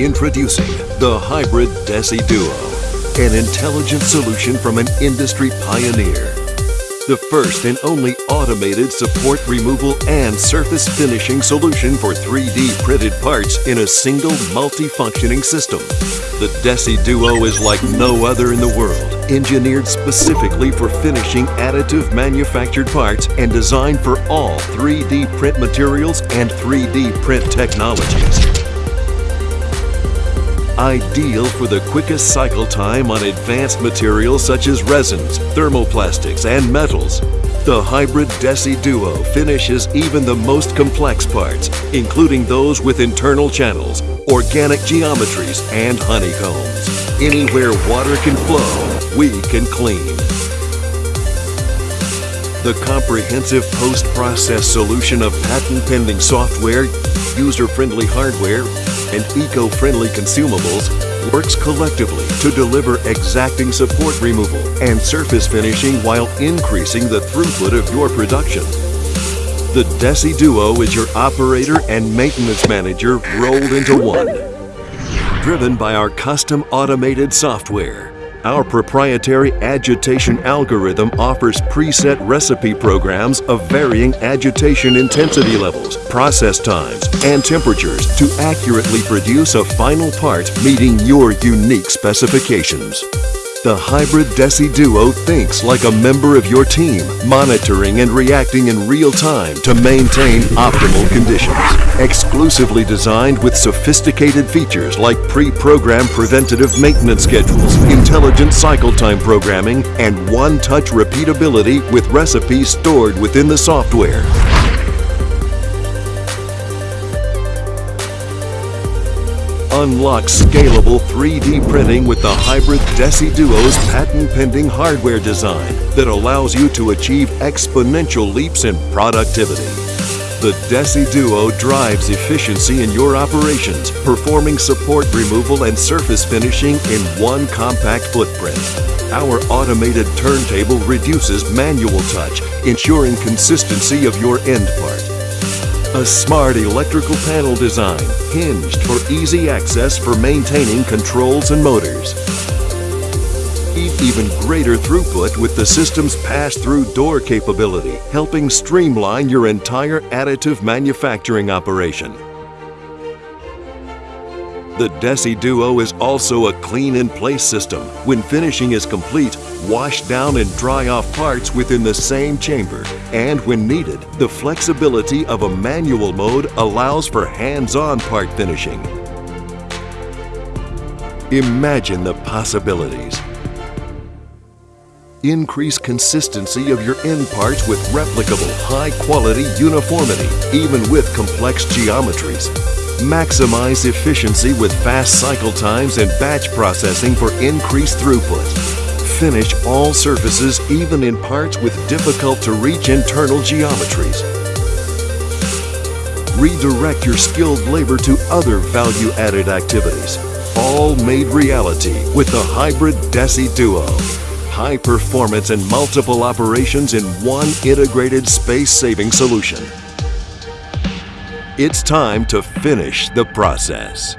Introducing the Hybrid DECI Duo, an intelligent solution from an industry pioneer. The first and only automated support removal and surface finishing solution for 3D printed parts in a single multi-functioning system. The DECI Duo is like no other in the world, engineered specifically for finishing additive manufactured parts and designed for all 3D print materials and 3D print technologies ideal for the quickest cycle time on advanced materials such as resins, thermoplastics, and metals. The Hybrid DECI Duo finishes even the most complex parts, including those with internal channels, organic geometries, and honeycombs. Anywhere water can flow, we can clean. The comprehensive post-process solution of patent-pending software, user-friendly hardware, and eco-friendly consumables works collectively to deliver exacting support removal and surface finishing while increasing the throughput of your production. The DECI Duo is your operator and maintenance manager rolled into one. Driven by our custom automated software, our proprietary agitation algorithm offers preset recipe programs of varying agitation intensity levels, process times, and temperatures to accurately produce a final part meeting your unique specifications. The Hybrid DECI Duo thinks like a member of your team, monitoring and reacting in real time to maintain optimal conditions. Exclusively designed with sophisticated features like pre-programmed preventative maintenance schedules, intelligent cycle time programming, and one-touch repeatability with recipes stored within the software. Unlock scalable 3D printing with the Hybrid DECI Duo's patent-pending hardware design that allows you to achieve exponential leaps in productivity. The DECI Duo drives efficiency in your operations, performing support removal and surface finishing in one compact footprint. Our automated turntable reduces manual touch, ensuring consistency of your end part. A smart electrical panel design, hinged for easy access for maintaining controls and motors. Even greater throughput with the system's pass-through door capability, helping streamline your entire additive manufacturing operation. The DECI Duo is also a clean-in-place system. When finishing is complete, wash down and dry off parts within the same chamber. And when needed, the flexibility of a manual mode allows for hands-on part finishing. Imagine the possibilities. Increase consistency of your end parts with replicable, high-quality uniformity, even with complex geometries. Maximize efficiency with fast cycle times and batch processing for increased throughput. Finish all surfaces even in parts with difficult to reach internal geometries. Redirect your skilled labor to other value-added activities. All made reality with the Hybrid DECI Duo. High performance and multiple operations in one integrated space-saving solution. It's time to finish the process.